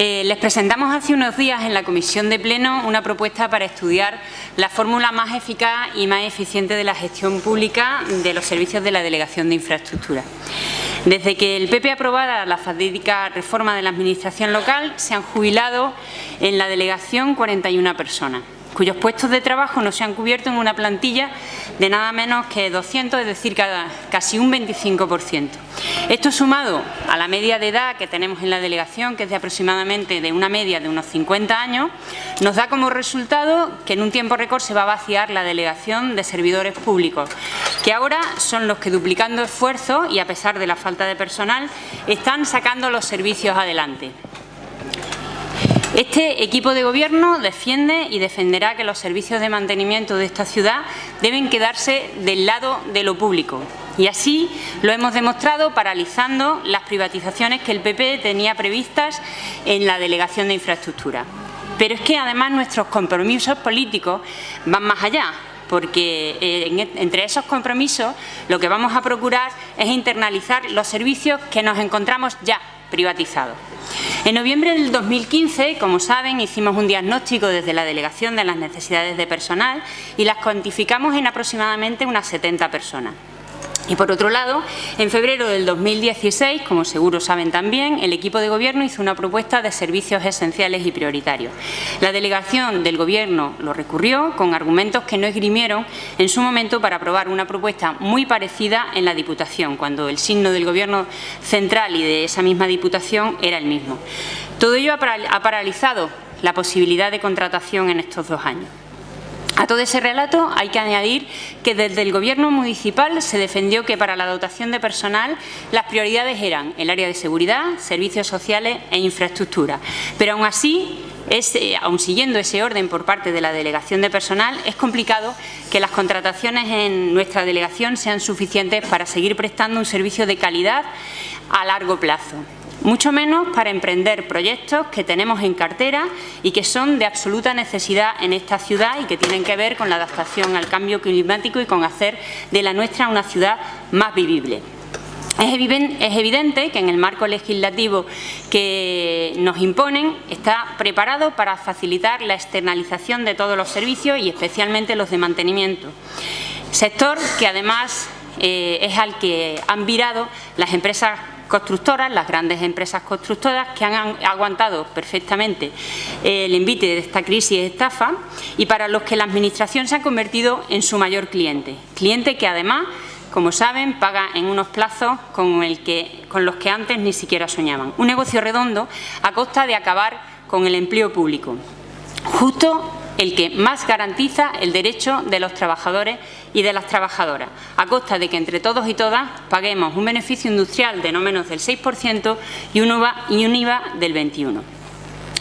Eh, les presentamos hace unos días en la Comisión de Pleno una propuesta para estudiar la fórmula más eficaz y más eficiente de la gestión pública de los servicios de la Delegación de Infraestructura. Desde que el PP aprobara la fatídica reforma de la Administración local, se han jubilado en la delegación 41 personas cuyos puestos de trabajo no se han cubierto en una plantilla de nada menos que 200, es decir, casi un 25%. Esto sumado a la media de edad que tenemos en la delegación, que es de aproximadamente de una media de unos 50 años, nos da como resultado que en un tiempo récord se va a vaciar la delegación de servidores públicos, que ahora son los que duplicando esfuerzos y a pesar de la falta de personal, están sacando los servicios adelante. Este equipo de gobierno defiende y defenderá que los servicios de mantenimiento de esta ciudad deben quedarse del lado de lo público. Y así lo hemos demostrado paralizando las privatizaciones que el PP tenía previstas en la Delegación de Infraestructura. Pero es que además nuestros compromisos políticos van más allá porque eh, entre esos compromisos lo que vamos a procurar es internalizar los servicios que nos encontramos ya privatizados. En noviembre del 2015, como saben, hicimos un diagnóstico desde la Delegación de las necesidades de personal y las cuantificamos en aproximadamente unas 70 personas. Y por otro lado, en febrero del 2016, como seguro saben también, el equipo de Gobierno hizo una propuesta de servicios esenciales y prioritarios. La delegación del Gobierno lo recurrió con argumentos que no esgrimieron en su momento para aprobar una propuesta muy parecida en la Diputación, cuando el signo del Gobierno central y de esa misma Diputación era el mismo. Todo ello ha paralizado la posibilidad de contratación en estos dos años. A todo ese relato hay que añadir que desde el Gobierno municipal se defendió que para la dotación de personal las prioridades eran el área de seguridad, servicios sociales e infraestructura. Pero aún así, aún siguiendo ese orden por parte de la delegación de personal, es complicado que las contrataciones en nuestra delegación sean suficientes para seguir prestando un servicio de calidad a largo plazo mucho menos para emprender proyectos que tenemos en cartera y que son de absoluta necesidad en esta ciudad y que tienen que ver con la adaptación al cambio climático y con hacer de la nuestra una ciudad más vivible. Es evidente que en el marco legislativo que nos imponen está preparado para facilitar la externalización de todos los servicios y especialmente los de mantenimiento. Sector que además eh, es al que han virado las empresas constructoras, las grandes empresas constructoras que han aguantado perfectamente el invite de esta crisis de estafa y para los que la Administración se ha convertido en su mayor cliente. Cliente que además, como saben, paga en unos plazos con, el que, con los que antes ni siquiera soñaban. Un negocio redondo a costa de acabar con el empleo público. Justo el que más garantiza el derecho de los trabajadores y de las trabajadoras, a costa de que entre todos y todas paguemos un beneficio industrial de no menos del 6% y un, IVA del 21%.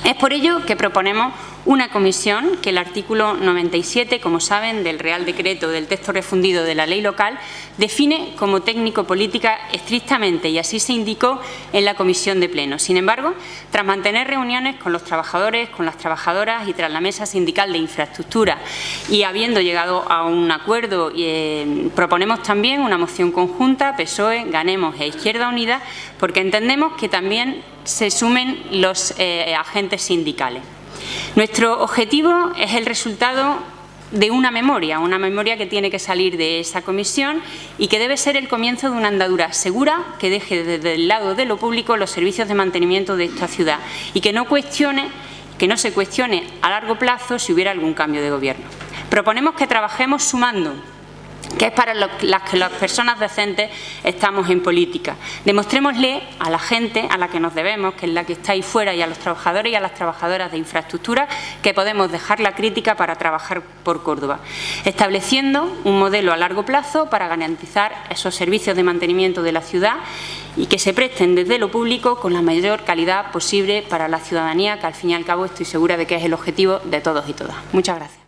Es por ello que proponemos una comisión que el artículo 97, como saben, del Real Decreto del texto refundido de la ley local, define como técnico-política estrictamente y así se indicó en la comisión de pleno. Sin embargo, tras mantener reuniones con los trabajadores, con las trabajadoras y tras la mesa sindical de infraestructura y habiendo llegado a un acuerdo, eh, proponemos también una moción conjunta PSOE, Ganemos e Izquierda Unida porque entendemos que también se sumen los eh, agentes sindicales. Nuestro objetivo es el resultado de una memoria, una memoria que tiene que salir de esa comisión y que debe ser el comienzo de una andadura segura que deje desde el lado de lo público los servicios de mantenimiento de esta ciudad y que no cuestione que no se cuestione a largo plazo si hubiera algún cambio de gobierno. Proponemos que trabajemos sumando que es para las que las personas decentes estamos en política. Demostrémosle a la gente a la que nos debemos, que es la que está ahí fuera, y a los trabajadores y a las trabajadoras de infraestructura, que podemos dejar la crítica para trabajar por Córdoba, estableciendo un modelo a largo plazo para garantizar esos servicios de mantenimiento de la ciudad y que se presten desde lo público con la mayor calidad posible para la ciudadanía, que al fin y al cabo estoy segura de que es el objetivo de todos y todas. Muchas gracias.